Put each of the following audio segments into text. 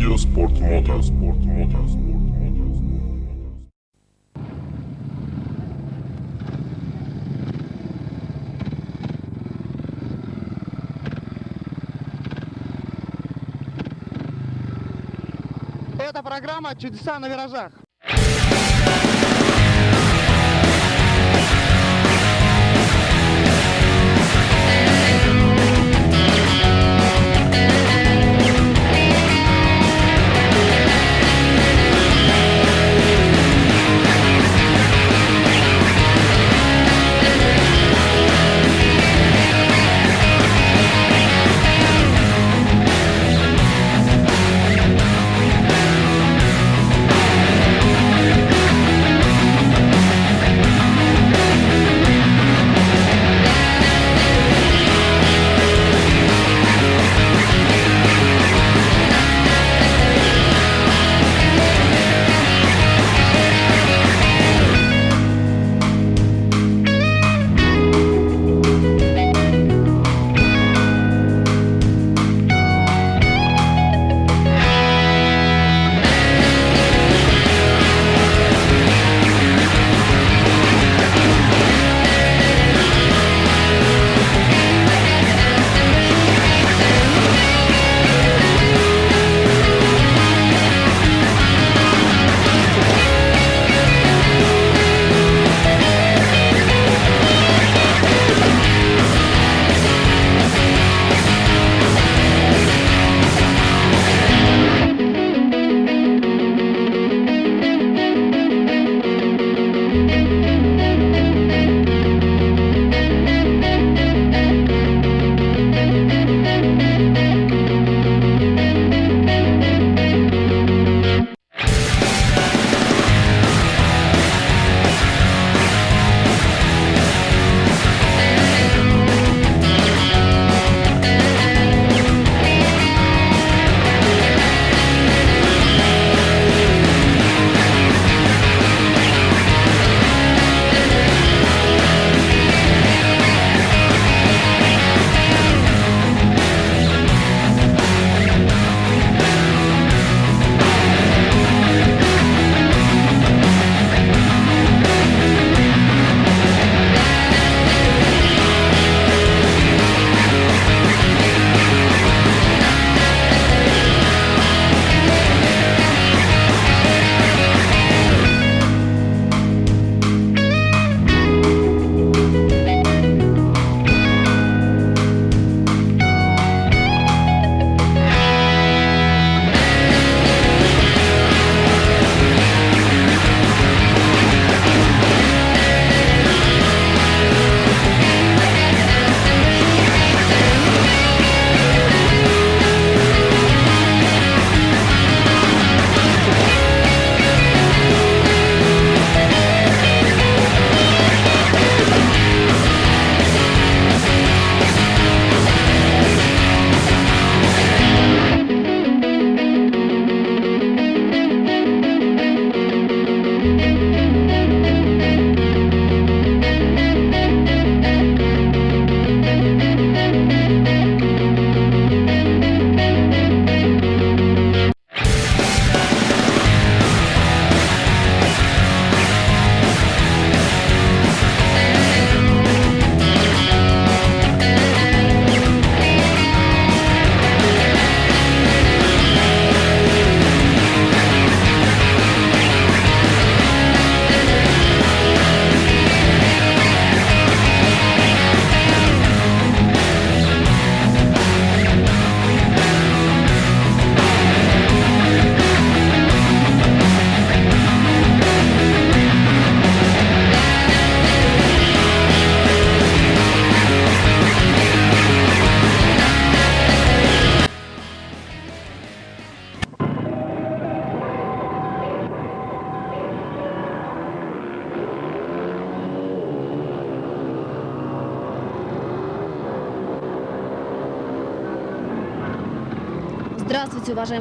Видео спорт мото, спорт мото, спорт мото. Это программа «Чудеса на виражах».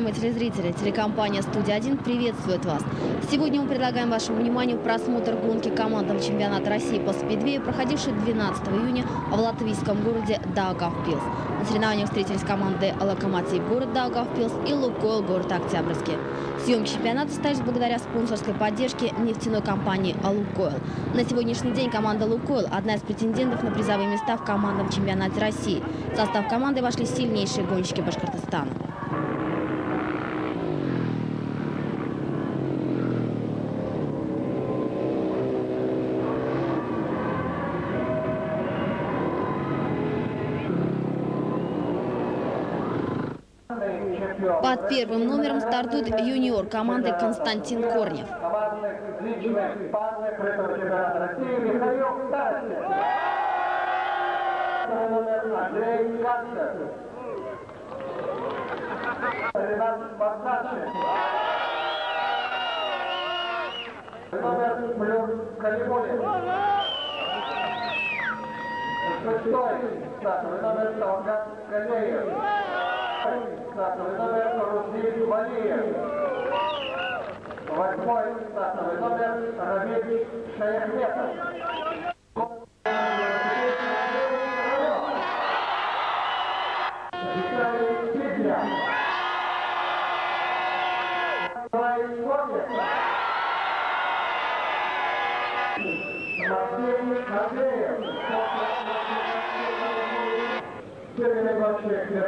Уважаемые телезрители! Телекомпания «Студия-1» приветствует вас. Сегодня мы предлагаем вашему вниманию просмотр гонки командного чемпионата России по спидвею, проходившей 12 июня в латвийском городе Даугавпилс. На соревнованиях встретились команды «Локомотив» город Даугавпилс и «Лукойл» город Октябрьский. Съемки чемпионата стались благодаря спонсорской поддержке нефтяной компании «Лукойл». На сегодняшний день команда «Лукойл» – одна из претендентов на призовые места в командном чемпионате России. В состав команды вошли сильнейшие гонщики Башкортостана. Под первым номером стартует юниор команды Константин Корнев. Шестой номер Талгат. Стартовый номер Руслин Валиев. Восьмой стартовый номер Рамиль Шаяхметов.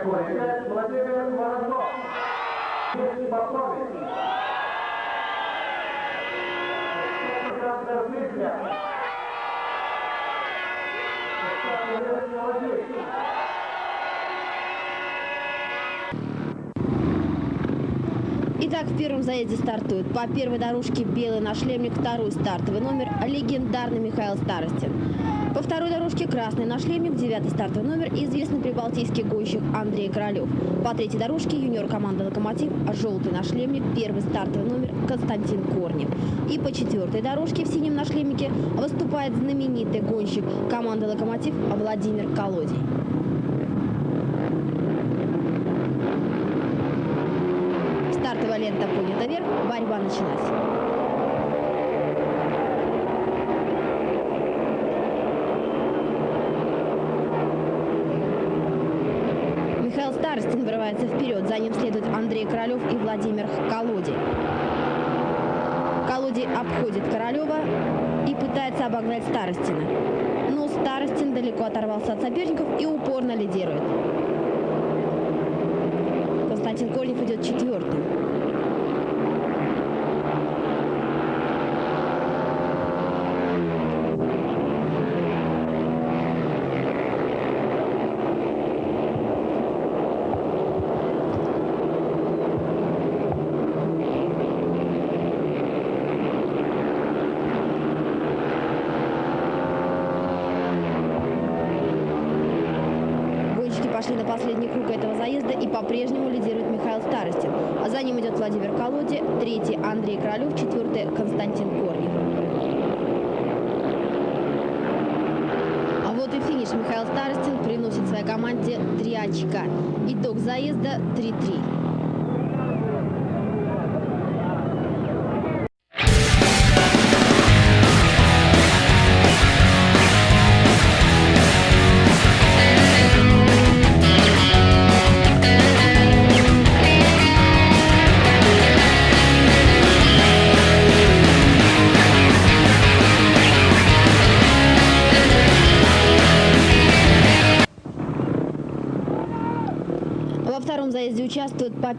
Гонщик Меркурий 5, Владимир Воронцов. Сергей Попович. Александр Фитля. Александр Владимирович. Итак, в первом заезде стартует по первой дорожке белый нашлемник, второй стартовый номер, легендарный Михаил Старостин. По второй дорожке красный нашлемник, девятый стартовый номер, известный прибалтийский гонщик Андрей Королев. По третьей дорожке юниор команды «Локомотив», желтый нашлемник, первый стартовый номер Константин Корнев. И по четвертой дорожке в синем нашлемнике выступает знаменитый гонщик команды «Локомотив» Владимир Колодий. Стартовая лента поднята вверх, борьба началась. Старостин вырывается вперед, за ним следует Андрей Королев и Владимир Колодий. Колодий обходит Королева и пытается обогнать Старостина. Но Старостин далеко оторвался от соперников и упорно лидирует. Константин Корнев идет четвертым. Гонщики пошли на последний круг этого заезда и по-прежнему лидирует Михаил Старостин. А за ним идет Владимир Колоди, третий Андрей Королев, четвертый Константин Корнев. А вот и финиш. Михаил Старостин приносит своей команде 3 очка. Итог заезда 3-3.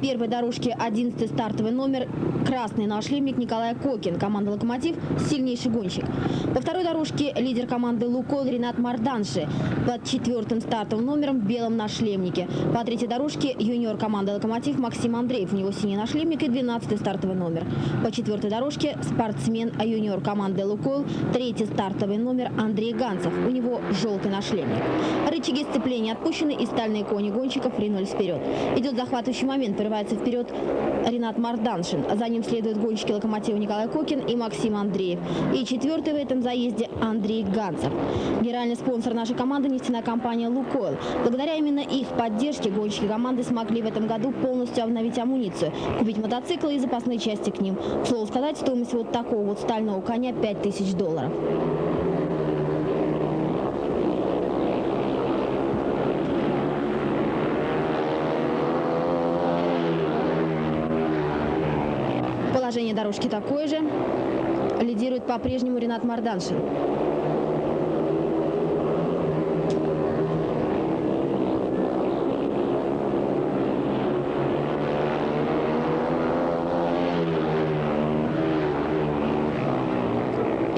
Первой дорожке 11 стартовый номер красный нашлемник Николай Кокин. Команда «Локомотив» – сильнейший гонщик. По второй дорожке лидер команды «Лукойл» Ренат Марданши. Под четвертым стартовым номером в белом нашлемнике. По третьей дорожке юниор команды «Локомотив» Максим Андреев. У него синий нашлемник и 12 стартовый номер. По четвертой дорожке спортсмен, а юниор команды «Лукойл» третий стартовый номер Андрей Ганцев. У него желтый нашлемник. Рычаги сцепления отпущены и стальные кони гонщиков ринулись вперед. Идет захватывающий момент, прорывается вперед Ренат Марданшин. За ним следуют гонщики локомотива Николай Кокин и Максим Андреев. И четвертый в этом заезде Андрей Ганцев. Генеральный спонсор нашей команды – нефтяная компания «Лукойл». Благодаря именно их поддержке гонщики команды смогли в этом году полностью обновить амуницию, купить мотоциклы и запасные части к ним. К слову сказать, стоимость вот такого вот стального коня 5000 долларов. Положение дорожки такое же. Лидирует по-прежнему Ренат Марданшин.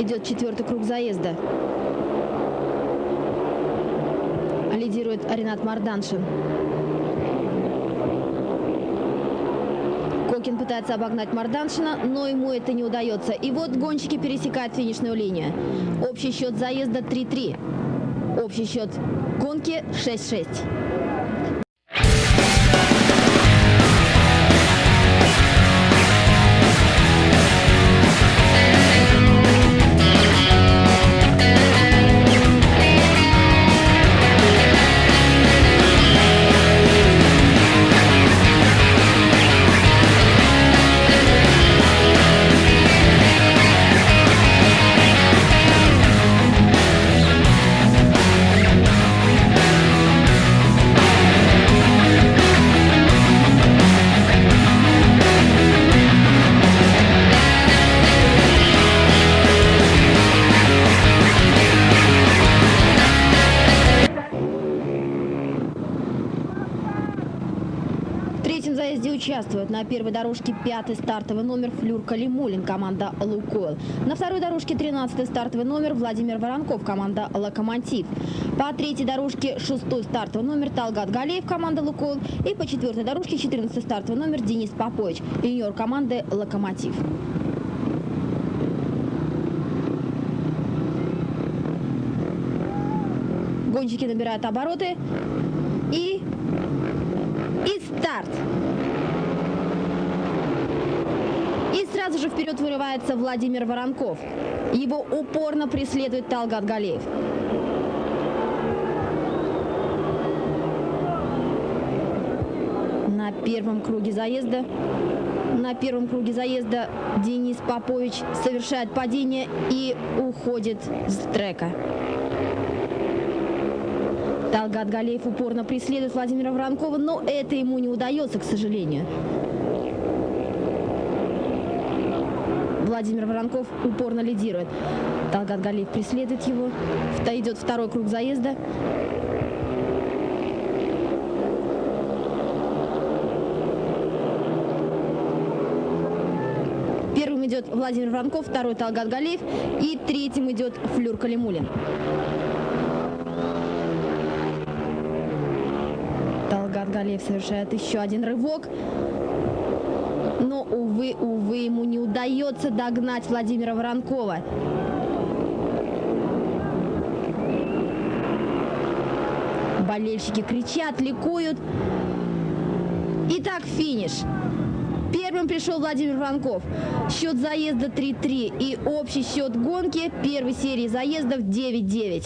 Идет четвертый круг заезда. Лидирует Ренат Марданшин. Кокин пытается обогнать Марданшина, но ему это не удается. И вот гонщики пересекают финишную линию. Общий счет заезда 3-3. Общий счет гонки 6-6. На первой дорожке пятый стартовый номер Флюр Калимулин, команда «Лукойл». На второй дорожке 13 стартовый номер Владимир Воронков, команда «Локомотив». По третьей дорожке шестой стартовый номер Талгат Галеев, команда «Лукойл». И по четвертой дорожке 14 стартовый номер Денис Попович, юниор команды «Локомотив». Гонщики набирают обороты. И... И старт. И сразу же вперед вырывается Владимир Воронков. Его упорно преследует Талгат Галеев. На первом круге заезда на первом круге заезда Денис Попович совершает падение и уходит с трека. Талгат Галеев упорно преследует Владимира Воронкова, но это ему не удается, к сожалению. Владимир Воронков упорно лидирует. Талгат Галеев преследует его. Идет второй круг заезда. Первым идет Владимир Воронков, второй Талгат Галеев и третьим идет Флюр Калимулин. Талгат Галеев совершает еще один рывок. Увы, увы, ему не удается догнать Владимира Воронкова. Болельщики кричат, ликуют. Итак, финиш. Первым пришел Владимир Воронков. Счет заезда 3-3 и общий счет гонки первой серии заездов 9-9.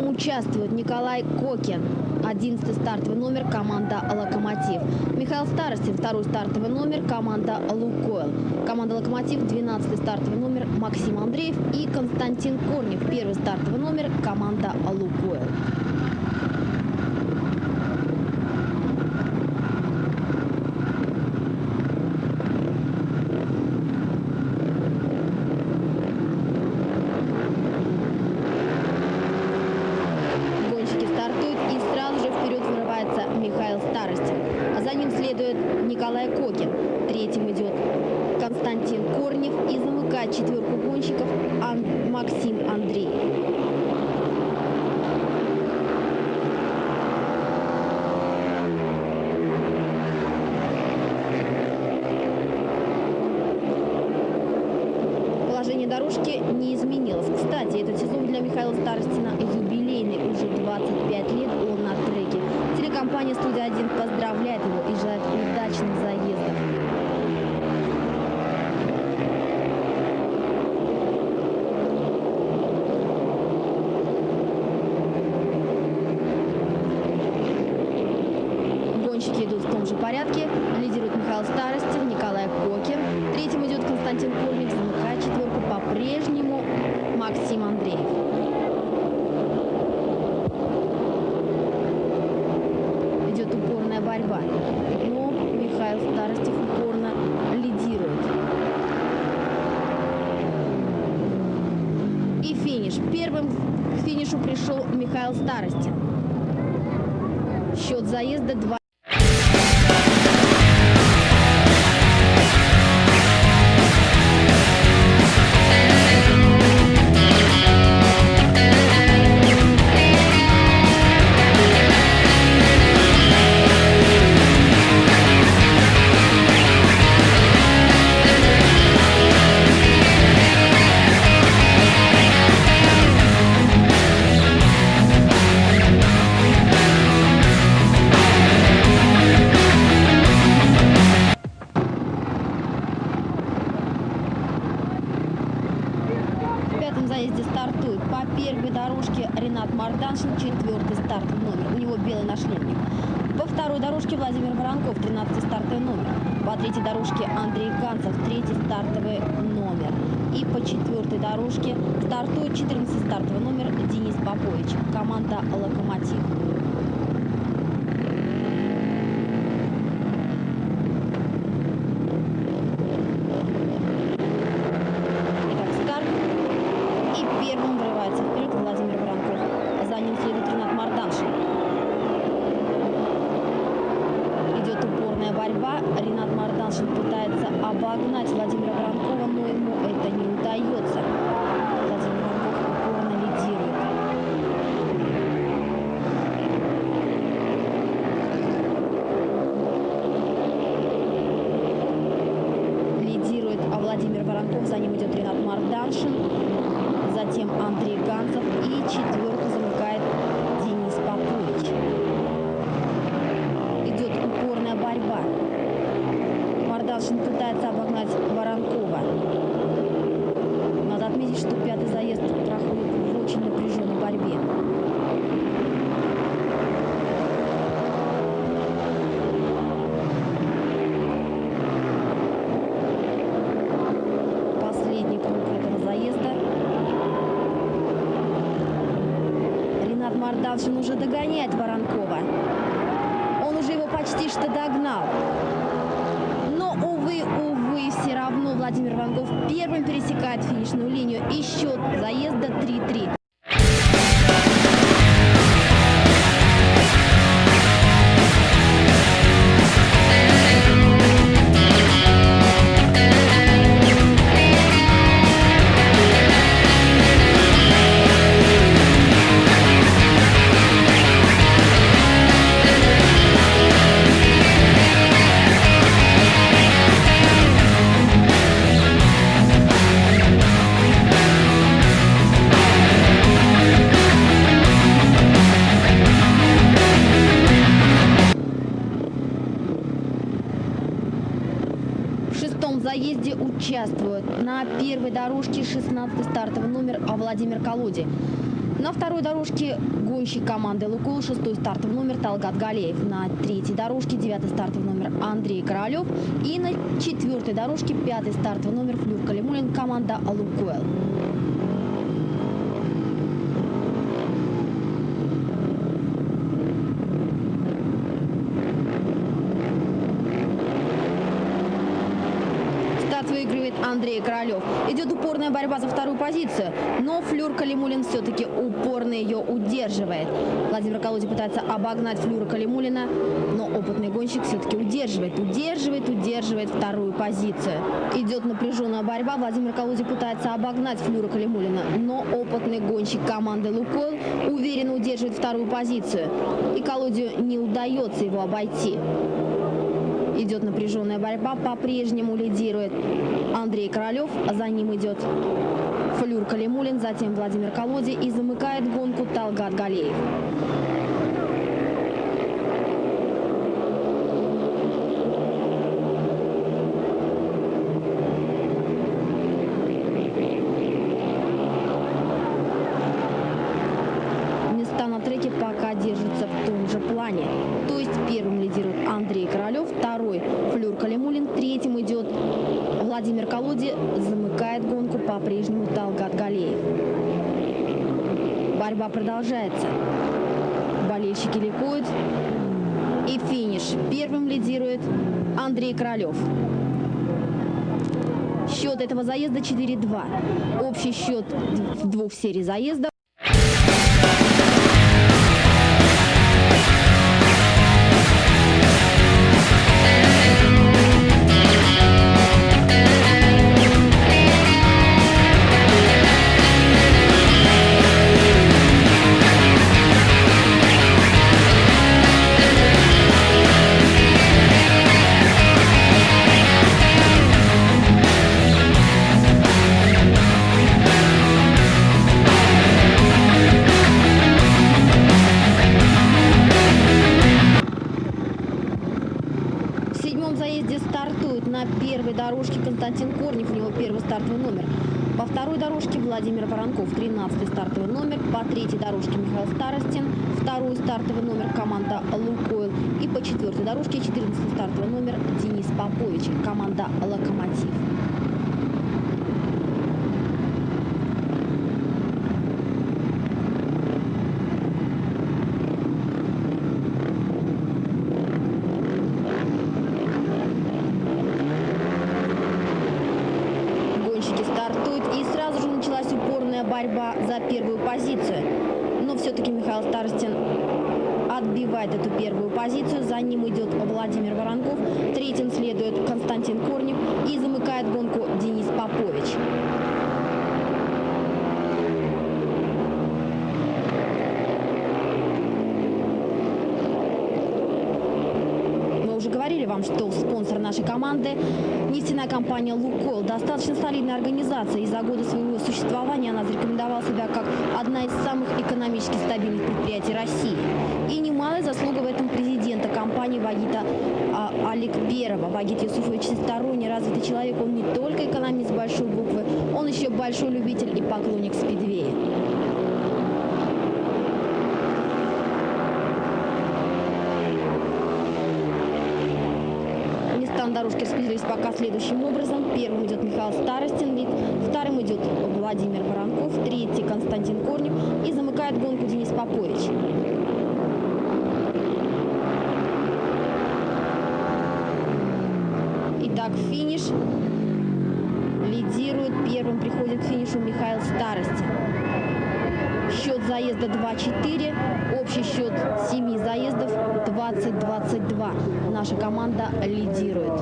Нем участвует Николай Кокин. 11 стартовый номер команда «Локомотив». Михаил Старостин, второй стартовый номер команда «Лукойл». Команда «Локомотив» 12 стартовый номер Максим Андреев и Константин Корнев, первый стартовый номер команда «Лукойл». Михаил Старостин. Счет заезда 2. Давшин уже догоняет Воронкова. Он уже его почти что догнал. Но, увы, увы, все равно Владимир Воронков первым пересекает финишную линию. И счет заезда 3-3. Талгат Галеев. На третьей дорожке девятый стартовый номер Андрей Королев. И на четвертой дорожке пятый стартовый номер Флюр Калимулин команда «Лукойл». выигрывает Андрей Королев. Идет упорная борьба за вторую позицию, но Флюр Калимулин все-таки упорно ее удерживает. Пытается обогнать Флюра Калимулина, но опытный гонщик все-таки удерживает, удерживает, удерживает вторую позицию. Идет напряженная борьба. Владимир Колоди пытается обогнать Флюра Калимулина, но опытный гонщик команды «Лукойл» уверенно удерживает вторую позицию. И Колодию не удается его обойти. Идет напряженная борьба, по-прежнему лидирует Андрей Королев, а за ним идет Флюр Калимулин, затем Владимир Колоди и замыкает гонку Талгат Галеев. Места на держатся в том же плане. То есть первым лидирует Андрей Королев, второй Флюр Калимулин, третьим идет Владимир Колоди, замыкает гонку по-прежнему Талгат Галеев. Борьба продолжается. Болельщики ликуют. И финиш. Первым лидирует Андрей Королев. Счет этого заезда 4-2. Общий счет двух серий заезда борьба за первую позицию. Но все-таки Михаил Старостин отбивает эту первую позицию. За ним идет Владимир Воронков. Третьим следует Константин Корнев. И замыкает гонку Денис Попович. Мы уже говорили вам, что спонсор нашей команды – нефтяная компания «Лукойл». Достаточно солидная организация. И за годы своего существования она зарекомендовала себя как одна из самых экономически стабильных предприятий России. И немалая заслуга в этом президента компании Вагита а, Аликперова. Вагит Юсуфович всесторонне развитый человек. Он не только экономист большой буквы, он еще большой любитель и поклонник спидвея. Места на дорожке распределились пока следующим образом. Первым идет Михаил Старостин, вид. вторым идет Владимир Воронков, третий Константин Корнев и замыкает гонку Денис Попович. Итак, финиш. Лидирует, первым приходит к финишу Михаил Старостин. Счет заезда 2-4, общий счет 7 заездов 20-22. Наша команда лидирует.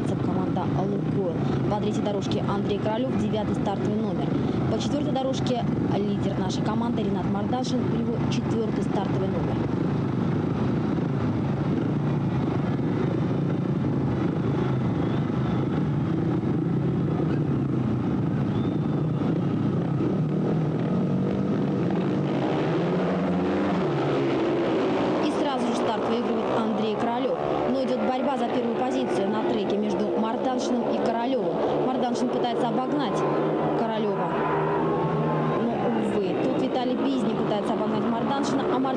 казанцев команда «Лукойл». По третьей дорожке Андрей Королев, девятый стартовый номер. По четвертой дорожке лидер нашей команды Ренат Мардашин, его четвертый стартовый номер.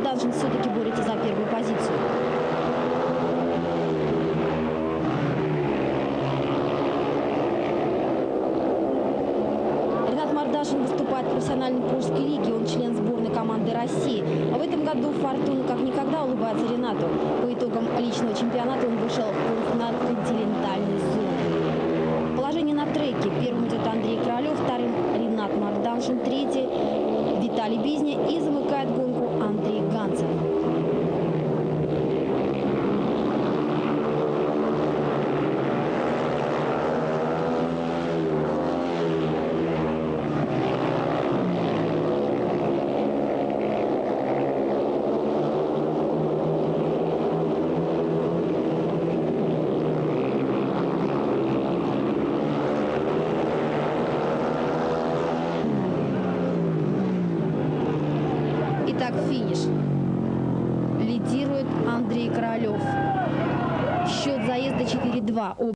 Даджин все-таки борется за первую позицию. Ренат Мардашин выступает в профессиональной Польской лиге. Он член сборной команды России. А в этом году «Фортуна» как никогда улыбается Ренату. По итогам личного чемпионата он вышел в полуфинал континентальной зоны. Положение на треке. Первым идет Андрей Королев, вторым Ренат Мардашин, третий Виталий Бизня и замыкающий 话，我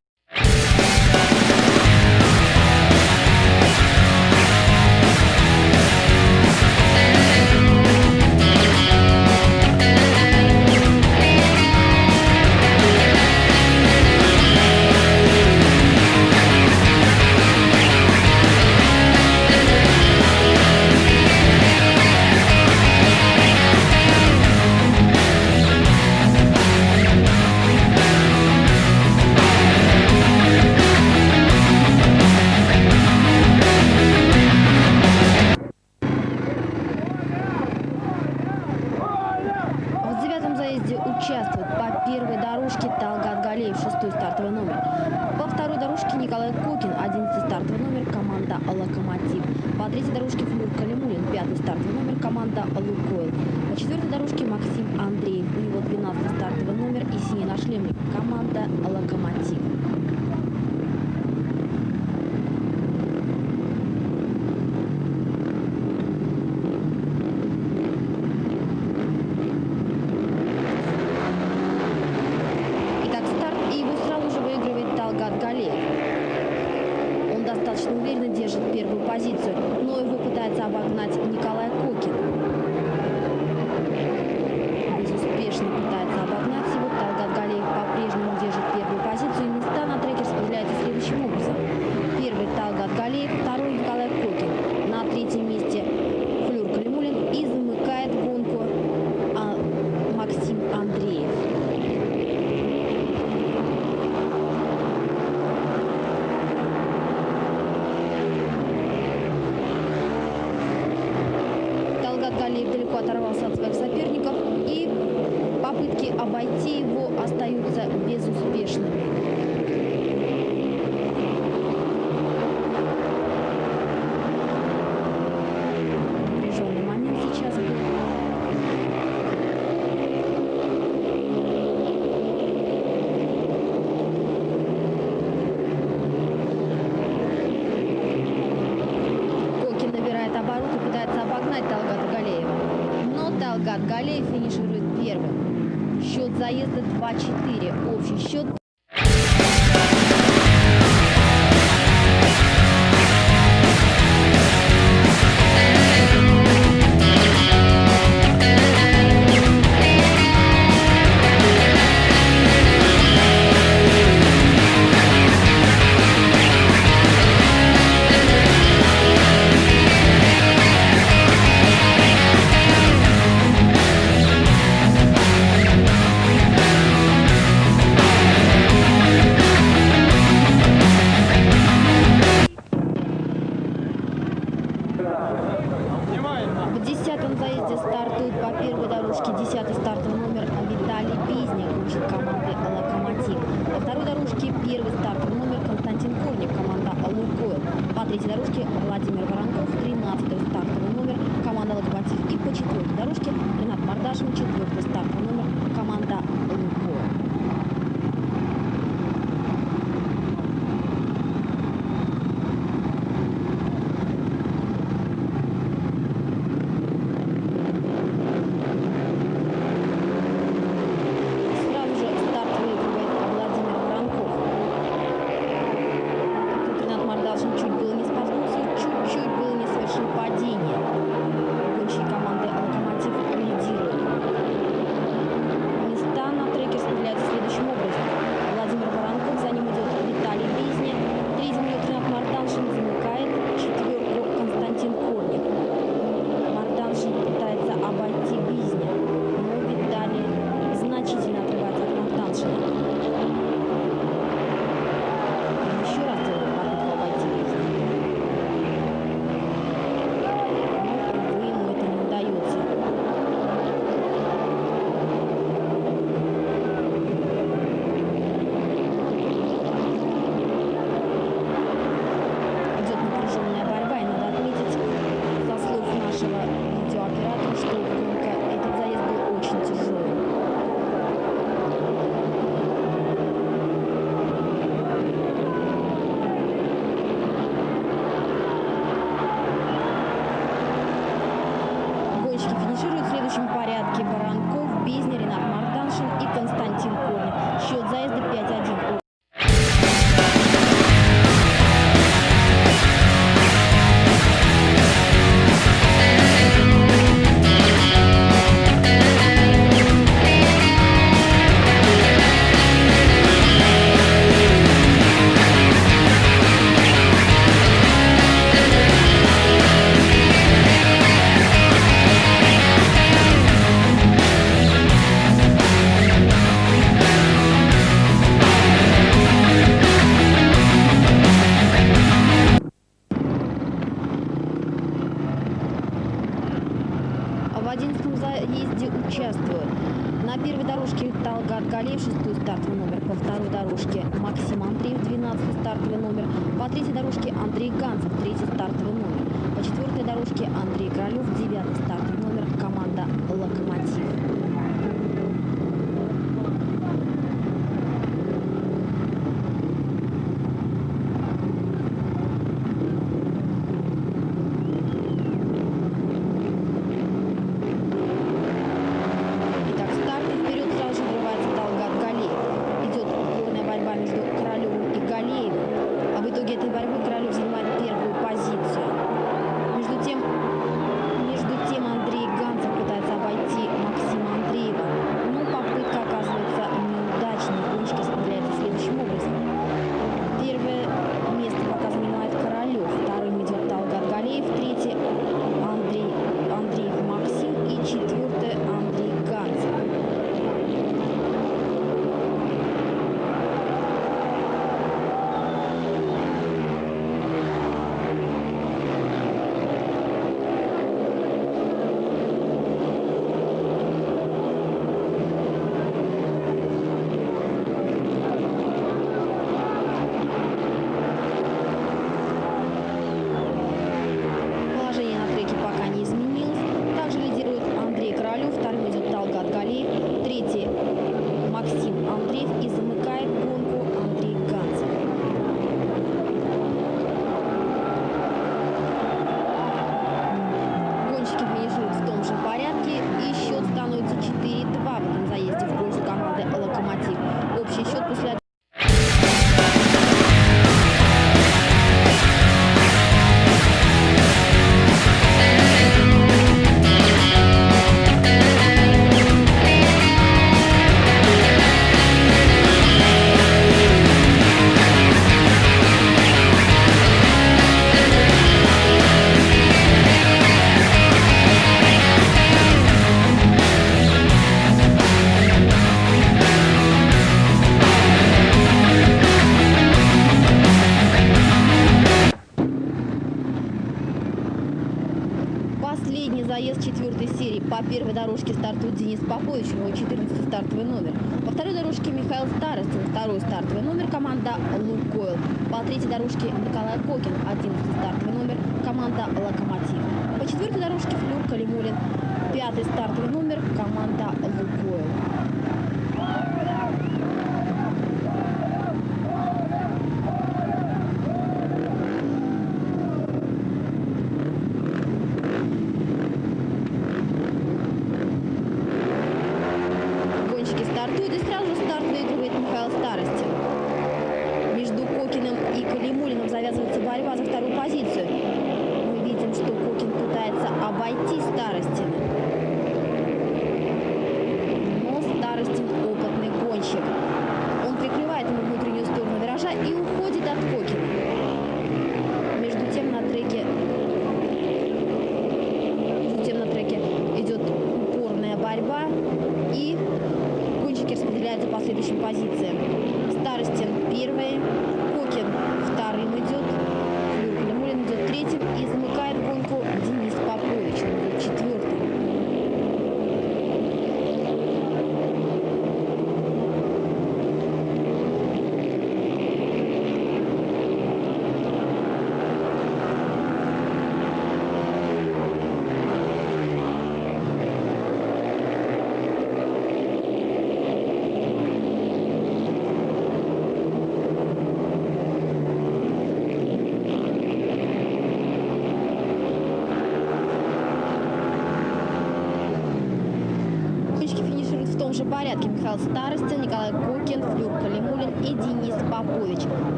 в 11 заезде участвуют. На первой дорожке Талгат Галеев шестой стартовый номер, по второй дорожке Максим Андреев 12 стартовый номер, по третьей дорожке Андрей Ганцев третий стартовый номер, по четвертой дорожке Андрей Королев девятый стартовый номер, команда «Локомотив».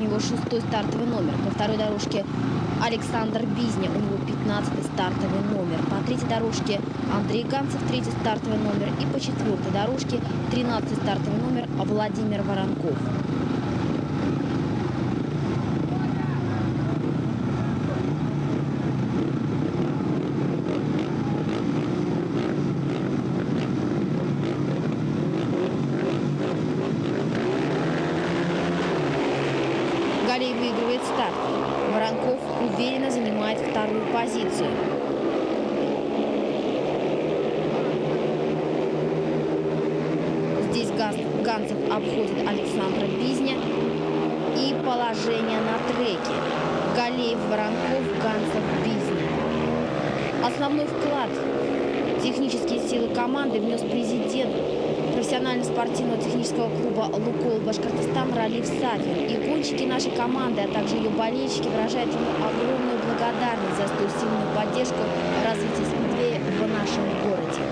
Него шестой стартовый номер. По второй дорожке Александр Бизня, у него 15 стартовый номер. По третьей дорожке Андрей Ганцев, третий стартовый номер. И по четвертой дорожке 13 стартовый номер Владимир Воронков. Галей выигрывает старт. Воронков уверенно занимает вторую позицию. Здесь Газ- Ганцев обходит Александра Бизня. И положение на треке. Галеев, Воронков, Ганцев, Бизня. Основной вклад технические силы команды внес президент профессионально-спортивного технического клуба «Лукол Башкортостан» Ралиф Сафин. И гонщики нашей команды, а также ее болельщики выражают ему огромную благодарность за столь сильную поддержку развития спидвея в нашем городе.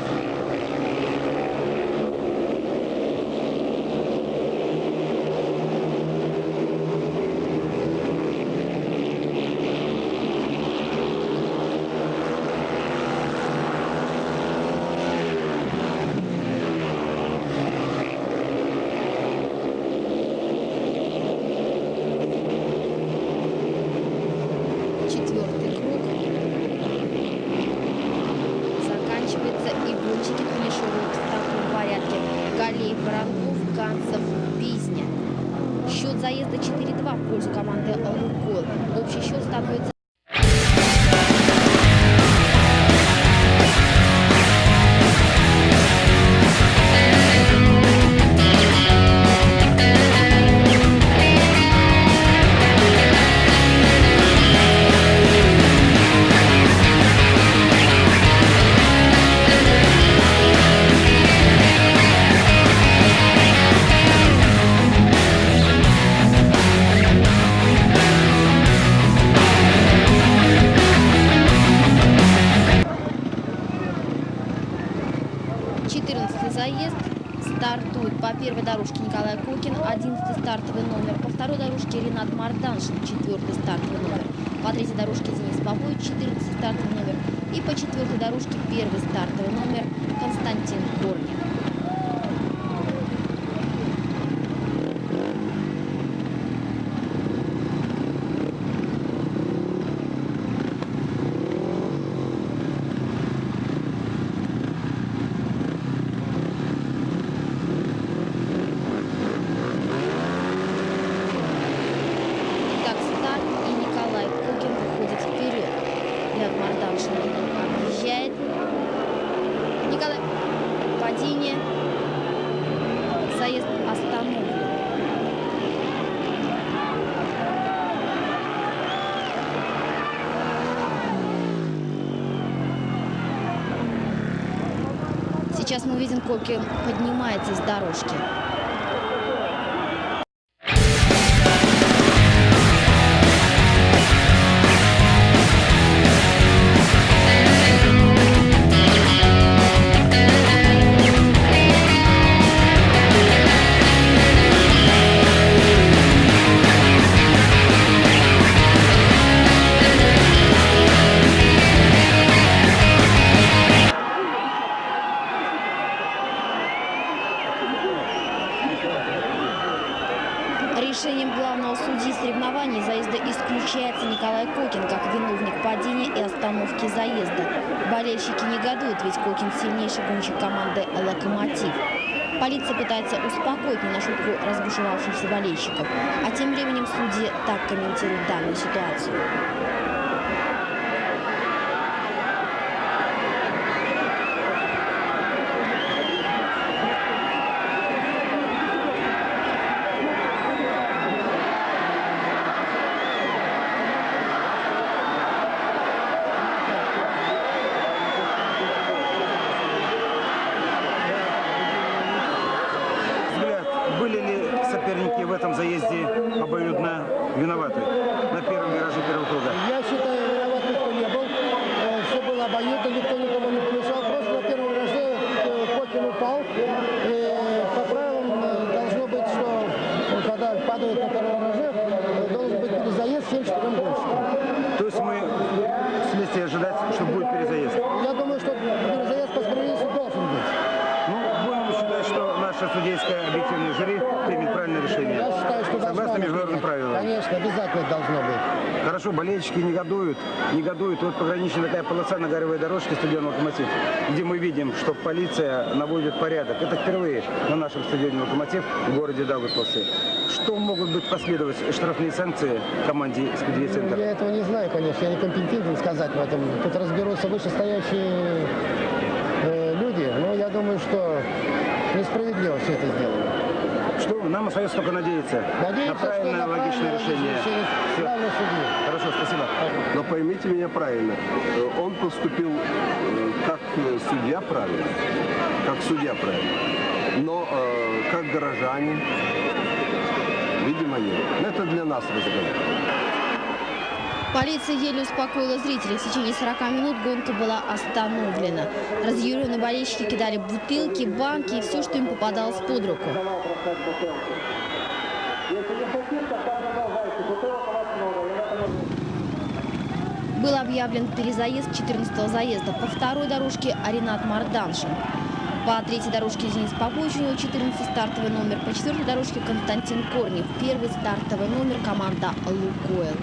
И по четвертой дорожке первый стартовый номер Константин Корнев. Итак, старт, и Николай Кукин выходит вперед. Ряд Марданшин объезжает. Николай, падение. Заезд остановлен. Сейчас мы видим, Кокин поднимается с дорожки. виноваты Хорошо, болельщики негодуют, негодуют. Вот пограничная такая полоса на горовой дорожке стадиона «Локомотив», где мы видим, что полиция наводит порядок. Это впервые на нашем стадионе «Локомотив» в городе Даугавпилсе. Что могут быть последовать штрафные санкции команде «Спидвей Центр»? Я этого не знаю, конечно, я не компетентен сказать в этом. Тут разберутся вышестоящие э, люди, но я думаю, что несправедливо все это сделано. Что? Нам остается только надеяться Надеемся, на правильное, на логичное решение. Хорошо, спасибо. Но поймите меня правильно, э, он поступил э, как э, судья правильно, как судья правильно, но э, как горожане, видимо, нет. Но Это для нас разговор. Полиция еле успокоила зрителей. В течение 40 минут гонка была остановлена. Разъяренные болельщики кидали бутылки, банки и все, что им попадалось под руку. Был объявлен перезаезд 14 заезда. По второй дорожке Аринат Марданшин. По третьей дорожке Денис Попович, у него 14 стартовый номер. По четвертой дорожке Константин Корнев. Первый стартовый номер команда «Лукойл».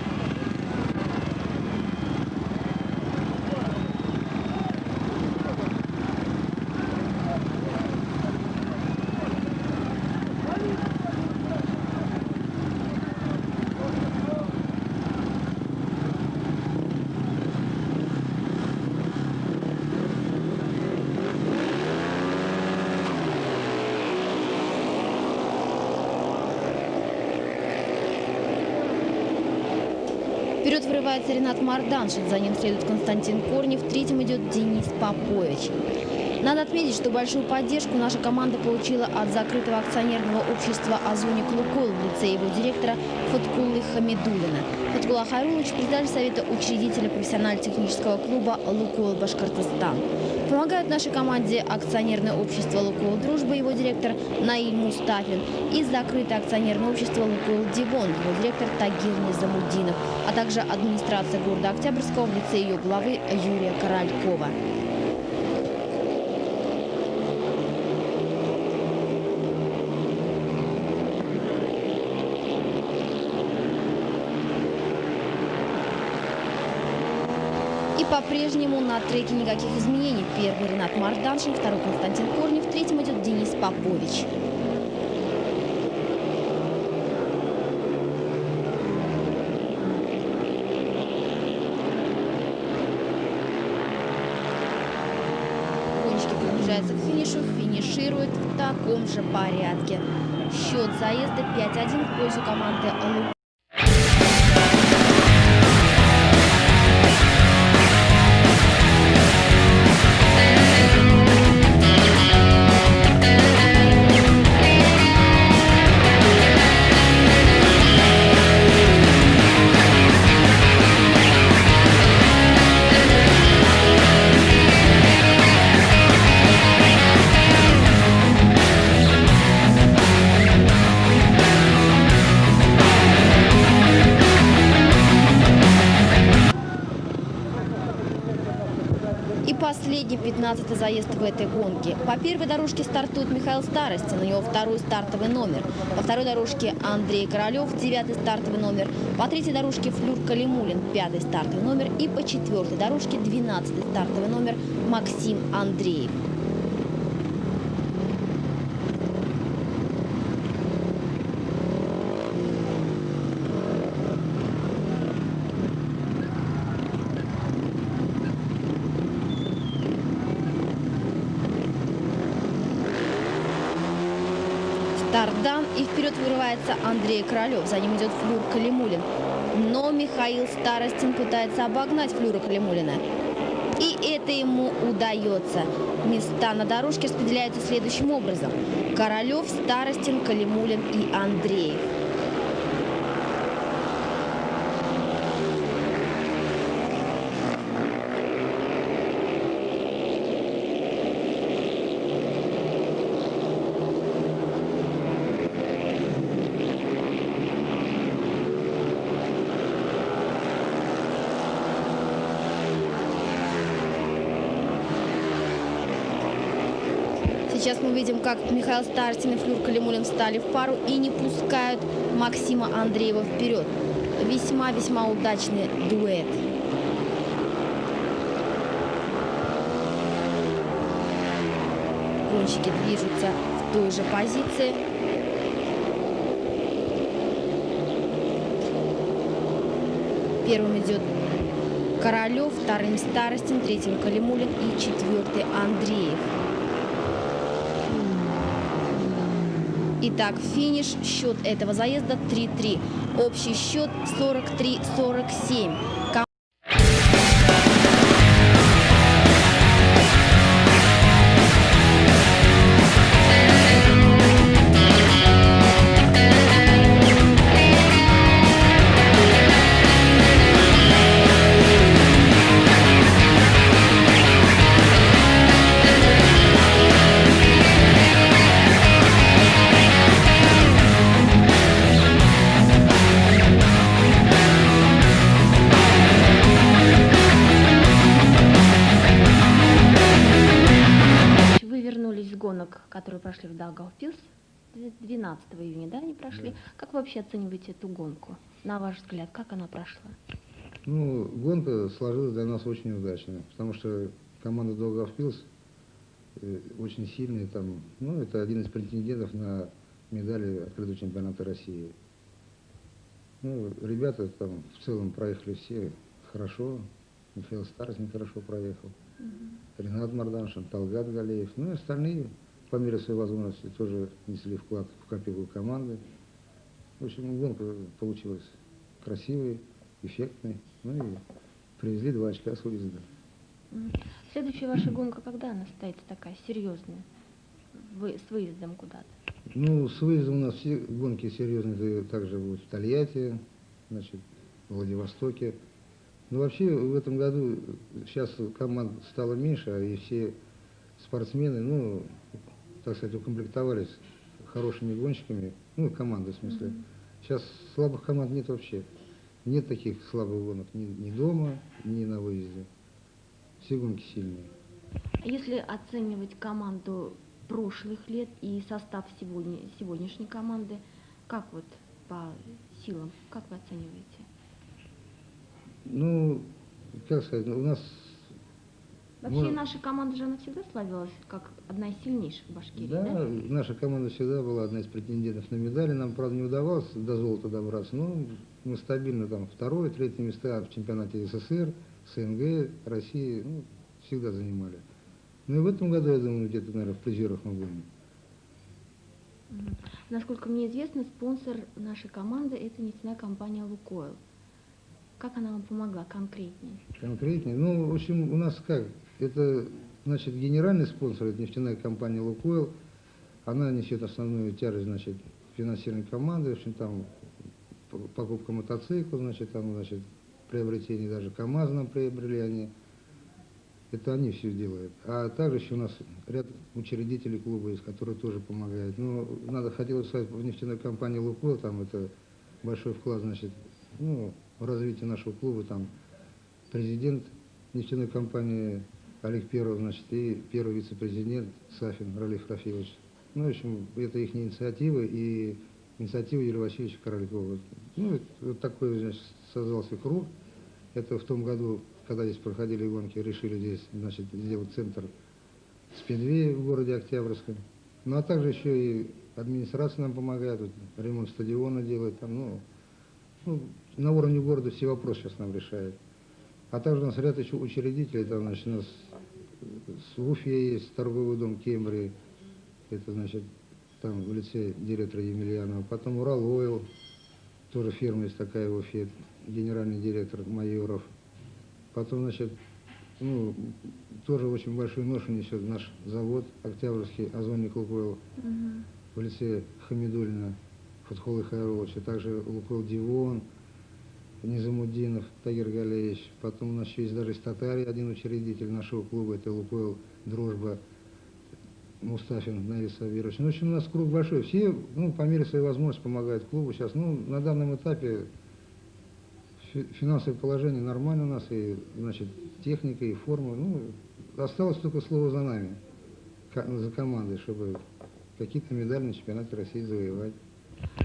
Вперед вырывается Ренат Марданшин, за ним следует Константин Корнев, третьим идет Денис Попович. Надо отметить, что большую поддержку наша команда получила от закрытого акционерного общества «Озоник Лукойл» в лице его директора Фаткулы Хамидулина. Фаткула Хайрулович, председатель совета учредителя профессионально-технического клуба «Лукойл Башкортостан». Помогают нашей команде акционерное общество «Лукойл Дружба», его директор Наиль Мустафин, и закрытое акционерное общество «Лукойл Дивон», его директор Тагир Низамуддинов, а также администрация города Октябрьского в лице ее главы Юрия Королькова. И по-прежнему на треке никаких изменений. Первый Ренат Марданшин, второй Константин Корнев, третьим идет Денис Попович. Гонщики приближаются к финишу, финишируют в таком же порядке. Счет заезда 5-1 в пользу команды «Лук». Этой гонке. По первой дорожке стартует Михаил Старостин, у него второй стартовый номер. По второй дорожке Андрей Королев, девятый стартовый номер. По третьей дорожке Флюр Калимулин, пятый стартовый номер. И по четвертой дорожке, двенадцатый стартовый номер Максим Андреев. Старт дан, и вперед вырывается Андрей Королев. За ним идет Флюр Калимулин. Но Михаил Старостин пытается обогнать Флюра Калимулина. И это ему удается. Места на дорожке распределяются следующим образом. Королев, Старостин, Калимулин и Андреев. Видим, как Михаил Старостин и Флюр Калимулин встали в пару и не пускают Максима Андреева вперед. Весьма-весьма удачный дуэт. Гонщики движутся в той же позиции. Первым идет Королев, вторым Старостин, третьим Калимулин и четвертый Андреев. Итак, финиш, счет этого заезда 3-3. Общий счет 43-47. Вообще оцениваете эту гонку? На ваш взгляд, как она прошла? Ну, гонка сложилась для нас очень удачно, потому что команда Долгавпилс э, очень сильная там, ну, это один из претендентов на медали открытого чемпионата России. Ну, ребята там в целом проехали все хорошо, Михаил Старостин хорошо проехал, Ренат Марданшин, Талгат Галеев, ну и остальные по мере своей возможности тоже несли вклад в копилку команды. В общем, гонка получилась красивой, эффектной. Ну и привезли два очка с выезда. Следующая ваша гонка, когда она состоится такая серьезная? Вы с выездом куда-то? Ну, с выездом у нас все гонки серьезные, также будут в Тольятти, значит, в Владивостоке. Ну, вообще, в этом году сейчас команд стало меньше, а и все спортсмены, ну, так сказать, укомплектовались хорошими гонщиками, ну, команды в смысле. Сейчас слабых команд нет вообще. Нет таких слабых гонок ни, ни дома, ни на выезде. Все гонки сильные. А Если оценивать команду прошлых лет и состав сегодня, сегодняшней команды, как вот по силам, как вы оцениваете? Ну, как сказать, у нас Вообще Ну, наша команда же она всегда славилась как одна из сильнейших в Башкирии, Да, да? наша команда всегда была одна из претендентов на медали. Нам, правда, не удавалось до золота добраться, но мы стабильно там второе, третье места в чемпионате СССР, СНГ, России, ну, всегда занимали. Ну и в этом году, я думаю, где-то, наверное, в призерах мы будем. Насколько мне известно, спонсор нашей команды это нефтяная компания Лукойл. Как она вам помогла конкретнее? Конкретнее. Ну, в общем, у нас как? Это, значит, генеральный спонсор, это нефтяная компания «Лукойл». Она несет основную тяжесть, значит, финансирования команды. В общем, там покупка мотоцикла, значит, там, значит, приобретение даже КАМАЗ нам приобрели они. Это они все делают. А также еще у нас ряд учредителей клуба есть, которые тоже помогают. Но надо, хотелось сказать, в нефтяной компании «Лукойл», там это большой вклад, значит, ну, в развитие нашего клуба, там президент нефтяной компании Олег Перов, значит, и первый вице-президент Сафин Ралиф Рафилович. Ну, в общем, это их инициатива и инициатива Юрия Васильевича Королькова. Ну, вот, такой, значит, создался круг. Это в том году, когда здесь проходили гонки, решили здесь, значит, сделать центр спидвей в городе Октябрьском. Ну, а также еще и администрация нам помогает, вот, ремонт стадиона делает, там, ну, ну, на уровне города все вопросы сейчас нам решает. А также у нас ряд еще учредителей, там, значит, у нас с Уфе есть торговый дом Кембри, это, значит, там в лице директора Емельянова. Потом Урал Ойл, тоже фирма есть такая в Уфе, генеральный директор Майоров. Потом, значит, ну, тоже очень большой нож несет наш завод Октябрьский, Озонник Лукойл в лице Хамидулина Фатхолы Хайруловича, также Лукойл Дивон, Низамуддинов Тагир Галеевич. Потом у нас еще есть даже из Татарии один учредитель нашего клуба, это Лукойл Дружба Мустафин Наиль Сабирович. Ну, в общем, у нас круг большой. Все, ну, по мере своей возможности помогают клубу сейчас. Ну, на данном этапе фи- финансовое положение нормально у нас, и, значит, техника, и форма. Ну, осталось только слово за нами. за командой, чтобы какие-то медали на чемпионате России завоевать.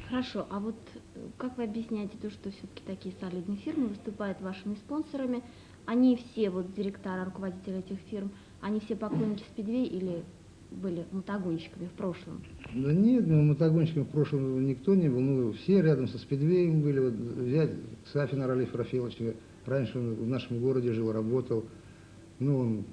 Хорошо, а вот э, как вы объясняете то, что все-таки такие солидные фирмы выступают вашими спонсорами? Они все, вот директора, руководители этих фирм, они все поклонники спидвей или были мотогонщиками в прошлом? Да нет, ну, мотогонщиком в прошлом никто не был. Ну, все рядом со спидвеем были. Вот взять Сафина Ралиф Рафиловича. Раньше он в нашем городе жил, работал. Ну, он,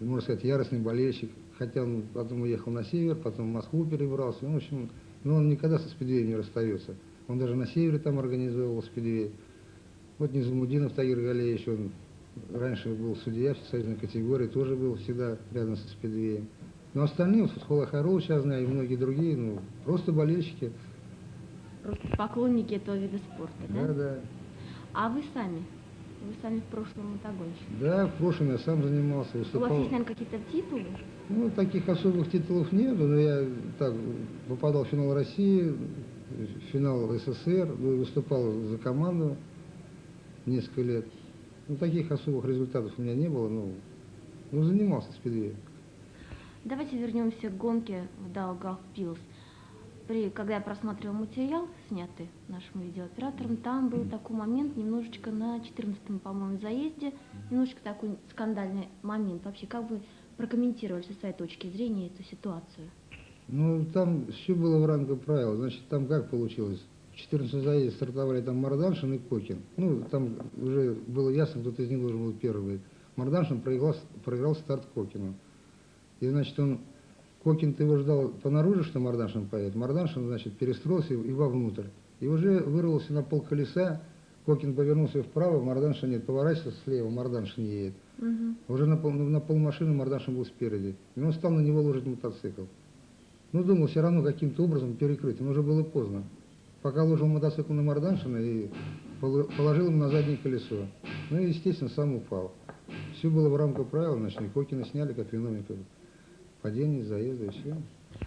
можно сказать, яростный болельщик. Хотя он потом уехал на север, потом в Москву перебрался. Ну, в общем, ну, он никогда со спидвеем не расстается. Он даже на севере там организовывал спидвей. Вот Низамудинов Тагир Галеевич, он раньше был судья всесоюзной категории, тоже был всегда рядом со спидвеем. Но остальные, вот Фатхула Харул сейчас знаю, и многие другие, ну, просто болельщики. Просто поклонники этого вида спорта, да? Да, да. А вы сами? Вы сами в прошлом мотогонщик. Да, в прошлом я сам занимался, У вас выступал. есть, наверное, какие-то титулы? Ну, таких особых титулов нет, но я так попадал в финал России, в финал СССР, ну, выступал за команду несколько лет. Ну, таких особых результатов у меня не было, ну, ну занимался спидвеем. Давайте вернемся к гонке в Даугавпилс. При, когда я просматривал материал, снятый нашим видеооператором, там был такой момент немножечко на 14-м, по-моему, заезде, немножечко такой скандальный момент. Вообще, как вы прокомментировали со своей точки зрения эту ситуацию? Ну, там все было в рамках правил. Значит, там как получилось? В 14 заезде стартовали там Марданшин и Кокин. Ну, там уже было ясно, кто-то из них должен был первый. Марданшин проиграл, проиграл старт Кокину. И, значит, он, Кокин-то его ждал понаружи, что Марданшин поедет. Марданшин, значит, перестроился и вовнутрь. И уже вырвался на пол колеса, Кокин повернулся вправо, Марданшин нет, поворачивается слева, Марданшин едет. Уже на, пол, на полмашины Марданшин был спереди. И он стал на него ложить мотоцикл. Ну, думал, все равно каким-то образом перекрыть, но уже было поздно. Пока ложил мотоцикл на Марданшина и поло- положил ему на заднее колесо. Ну и, естественно, сам упал. Все было в рамках правил, значит, Кокина сняли как виновника падения, заезда и все.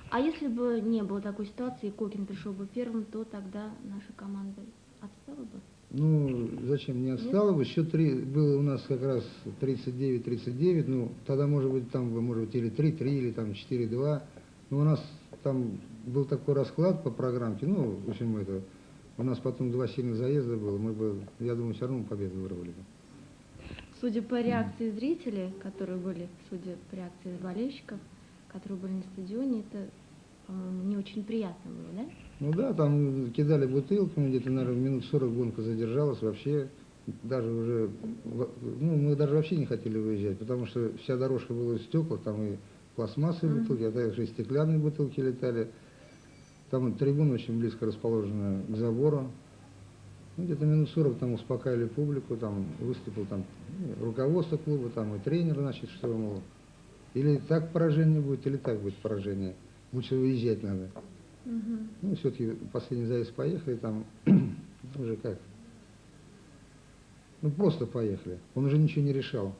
А если бы не было такой ситуации, и Кокин пришел бы первым, то тогда наша команда отстала бы? Ну, зачем не отстало бы? Счет три, было у нас как раз 39-39, ну, тогда, может быть, там, может быть, или 3-3, или там 4-2. Но у нас там был такой расклад по программке, ну, в общем, это, у нас потом два сильных заезда было, мы бы, я думаю, все равно победу вырвали бы. Судя по реакции зрителей, которые были, судя по реакции болельщиков, которые были на стадионе, это, по-моему, не очень приятно было, да? Ну да, там кидали бутылками, где-то, наверное, минут 40 гонка задержалась, вообще даже уже, ну, мы даже вообще не хотели выезжать, потому что вся дорожка была из стекла, там и пластмассовые бутылки, а также и стеклянные бутылки летали. Там трибуна очень близко расположена к забору. Ну, где-то минут 40 там успокаивали публику, там выступил там ну, руководство клуба, там и тренер, значит, что, мол, или так поражение будет, или так будет поражение. Лучше выезжать надо. Ну, все-таки последний заезд поехали, там уже как. Ну, просто поехали. Он уже ничего не решал.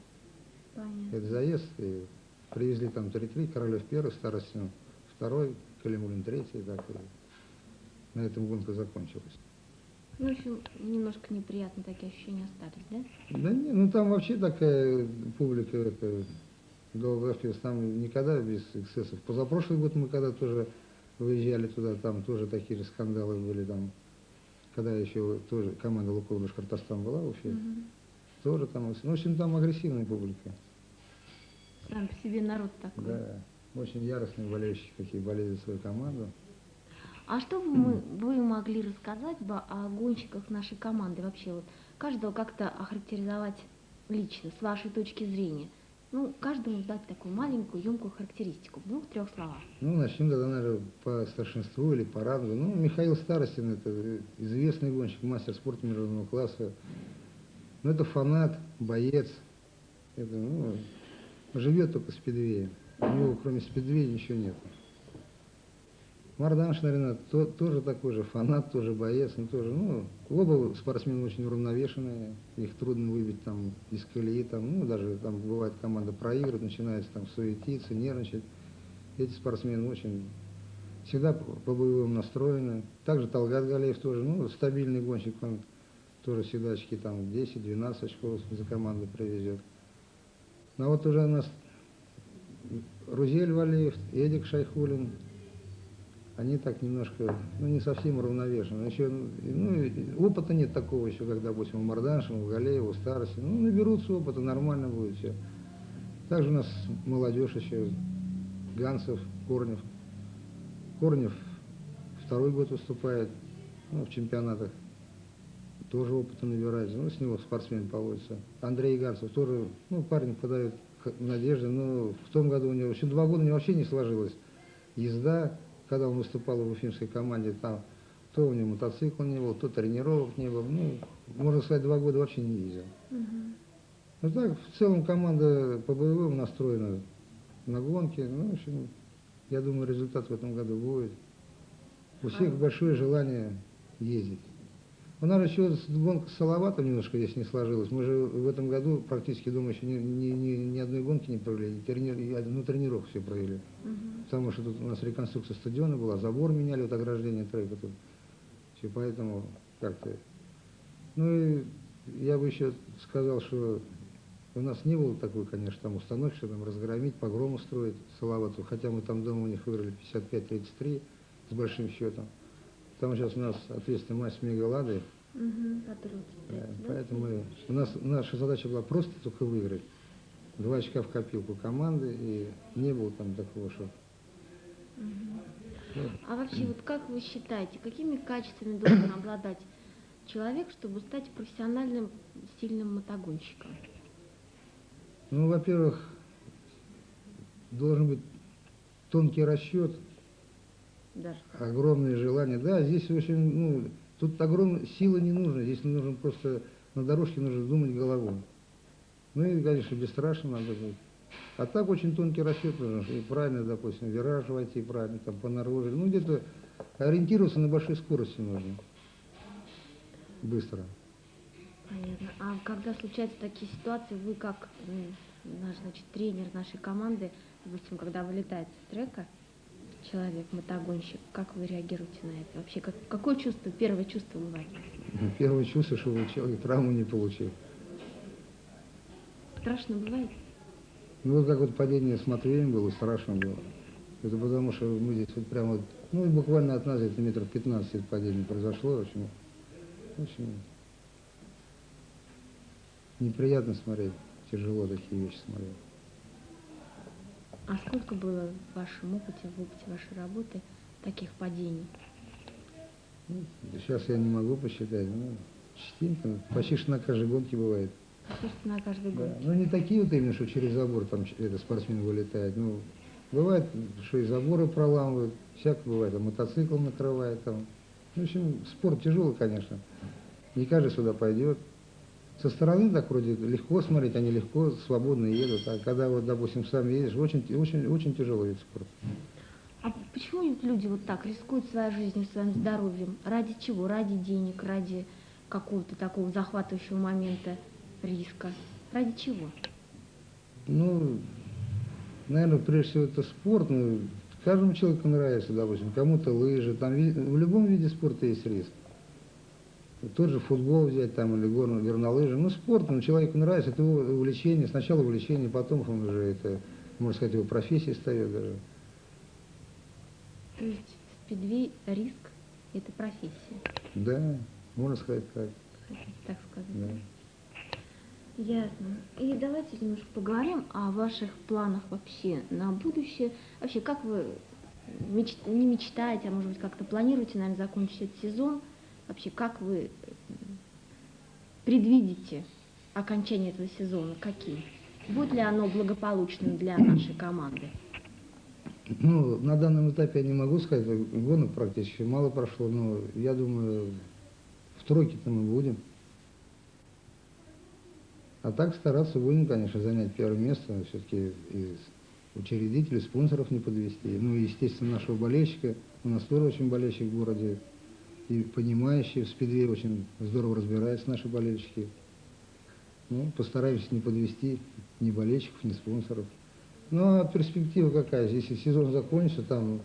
Понятно. Это заезд, и привезли там 3-3, Королев первый, Старостин второй, Калимулин третий, и так и на этом гонка закончилась. Ну, в общем, немножко неприятные такие ощущения остались, да? Да не, ну там вообще такая публика, это, Долгофест, там никогда без эксцессов. Позапрошлый год мы когда тоже выезжали туда, там тоже такие же скандалы были там, когда еще тоже команда Лукойл Башкортостан была в Уфе, тоже там, ну, в общем, там агрессивная публика, Сам по себе народ такой. да, очень яростные болельщики, какие болели за свою команду. А что вы, мы- вы могли рассказать бы о гонщиках нашей команды вообще? Вот каждого как-то охарактеризовать лично, с вашей точки зрения. Ну, каждому дать такую маленькую, емкую характеристику в двух-трех словах. Ну, начнем тогда, наверное, по старшинству или по рангу. Ну, Михаил Старостин, это известный гонщик, мастер спорта международного класса. Ну, это фанат, боец. Это, ну, живет только спидвеем. У него, кроме спидвея, ничего нет. Мардан Шнарина то, тоже такой же фанат, тоже боец, ну, тоже, ну, оба спортсмены очень уравновешенные, их трудно выбить там из колеи, там, ну, даже там бывает команда проигрывает, начинается там суетиться, нервничать. Эти спортсмены очень всегда по боевым настроены. Также Талгат Галеев тоже, ну, стабильный гонщик, он тоже всегда очки там 10-12 очков за команду привезет. Но вот уже у нас Рузель Валеев, Эдик Шайхулин, они так немножко, ну, не совсем равновешены. Еще, ну, опыта нет такого еще, как, допустим, у Марданшина, у Галеева, у Старости. Ну, наберутся опыта, нормально будет все. Также у нас молодежь еще, Гансов, Корнев. Корнев второй год выступает ну, в чемпионатах. Тоже опыта набирается. Ну, с него спортсмен поводится. Андрей Гарцев тоже, ну, парень подает надежды, но в том году у него, еще два года у него вообще не сложилось. Езда, когда он выступал в уфимской команде, там то у него мотоцикла не было, то тренировок не было. Ну, можно сказать, два года вообще не ездил. Ну так, в целом команда по боевым настроена на гонке. Ну, в общем, я думаю, результат в этом году будет. У всех большое желание ездить. У нас еще с- гонка с Салаватом немножко здесь не сложилась. Мы же в этом году практически, думаю, еще ни, ни, ни- ни одной гонки не провели, трени- одну тренировку все провели. Потому что тут у нас реконструкция стадиона была, забор меняли, вот ограждение трека тут. Все, поэтому как-то... Ну и я бы еще сказал, что у нас не было такой, конечно, там установки, что там разгромить, погром устроить Салавату, хотя мы там дома у них выиграли 55-33 с большим счетом. Там сейчас у нас ответственный матч с Мегаладой, да, поэтому мы- у нас наша задача была просто только выиграть. Два очка в копилку команды, и не было там такого, что... А вообще, вот как вы считаете, какими качествами должен обладать человек, чтобы стать профессиональным сильным мотогонщиком? Ну, во-первых, должен быть тонкий расчет, Даже. огромное желание. Да, здесь очень, ну, тут огромной силы не нужно, здесь нужно просто, на дорожке нужно думать головой. Ну и, конечно, бесстрашно надо быть. А так очень тонкий расчет нужен, и правильно, допустим, вираж войти, правильно, там, по наружу. Ну, где-то ориентироваться на большой скорости нужно. Быстро. Понятно. А когда случаются такие ситуации, вы как наш, значит, тренер нашей команды, допустим, когда вылетает с трека человек, мотогонщик, как вы реагируете на это? Вообще, как, какое чувство, первое чувство бывает? Первое чувство, что человек травму не получил. Страшно бывает? Ну, вот как вот падение с Матвеем было, страшно было. Это потому, что мы здесь вот прямо, ну, буквально от нас где-то метров 15 это падение произошло. Очень, очень неприятно смотреть, тяжело такие вещи смотреть. А сколько было в вашем опыте, в опыте вашей работы таких падений? Сейчас я не могу посчитать, ну, частенько, почти что на каждой гонке бывает. Практически на каждой Да. гонке. Ну, не такие вот именно, что через забор там это, спортсмен вылетает. Ну, бывает, что и заборы проламывают, всякое бывает, а мотоцикл накрывает там. В общем, спорт тяжелый, конечно. Не каждый сюда пойдет. Со стороны так вроде легко смотреть, они легко, свободно едут. А когда вот, допустим, сам едешь, очень, очень, очень тяжелый вид спорта. А почему люди вот так рискуют своей жизнью, своим здоровьем? Ради чего? Ради денег, ради какого-то такого захватывающего момента риска? Ради чего? Ну, наверное, прежде всего это спорт. Ну, каждому человеку нравится, допустим, кому-то лыжи. Там в любом виде спорта есть риск. Тот же футбол взять там или горно, горнолыжи. Ну, спорт, ну, человеку нравится, это его увлечение. Сначала увлечение, потом он уже это, можно сказать, его профессией встает даже. То есть спидвей риск – это профессия, Да, можно сказать так. так сказать. Да. Ясно. И давайте немножко поговорим о ваших планах вообще на будущее. Вообще, как вы меч- не мечтаете, а может быть как-то планируете, наверное, закончить этот сезон? Вообще, как вы м, предвидите окончание этого сезона? Каким? Будет ли оно благополучным для нашей команды? Ну, на данном этапе я не могу сказать, гонок практически мало прошло, но я думаю, в тройке-то мы будем. А так стараться будем, конечно, занять первое место, все-таки и учредителей, спонсоров не подвести. Ну естественно, нашего болельщика. У нас тоже очень болельщик в городе. И понимающие в спидвее очень здорово разбираются наши болельщики. Ну, постараемся не подвести ни болельщиков, ни спонсоров. Ну, а перспектива какая? Если сезон закончится, там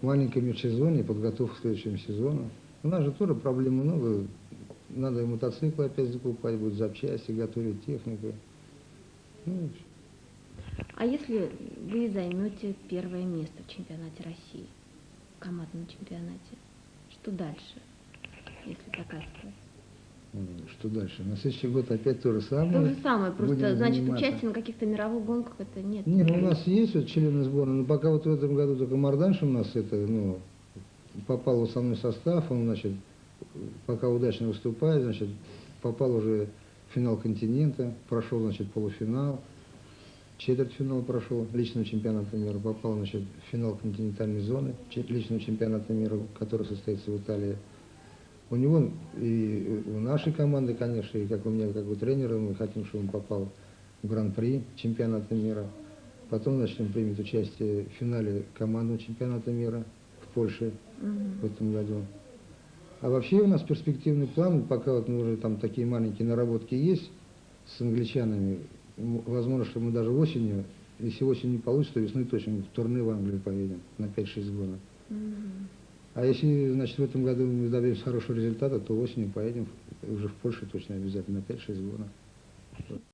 маленькое межсезонье, подготовка к следующему сезону. У нас же тоже проблем много. Надо и мотоциклы опять закупать, будет запчасти, готовить технику. Ну, А если вы займете первое место в чемпионате России, в командном чемпионате. Что дальше, если такая ситуация? Что дальше? На следующий год опять то же То самое. же самое, просто, Будем значит, заниматься. участие на каких-то мировых гонках это нет. Нет, ну, у нас есть вот члены сборной, но пока вот в этом году только Марданш у нас это, ну, попал в основной состав, он, значит, пока удачно выступает, значит, попал уже в финал континента, прошел, значит, полуфинал, четвертьфинал прошел личного чемпионата мира, попал, значит, в финал континентальной зоны личного чемпионата мира, который состоится в Италии. У него и у нашей команды, конечно, и как у меня, как у тренера, мы хотим, чтобы он попал в Гран-при чемпионата мира. Потом, значит, он примет участие в финале командного чемпионата мира в Польше в этом году. А вообще у нас перспективный план, пока вот мы уже там такие маленькие наработки есть с англичанами, возможно, что мы даже осенью, если осень не получится, то весной точно в турне в Англию поедем на 5-6 гонок. А если, значит, в этом году мы добьемся хорошего результата, то осенью поедем уже в Польшу точно обязательно на 5-6 гонок.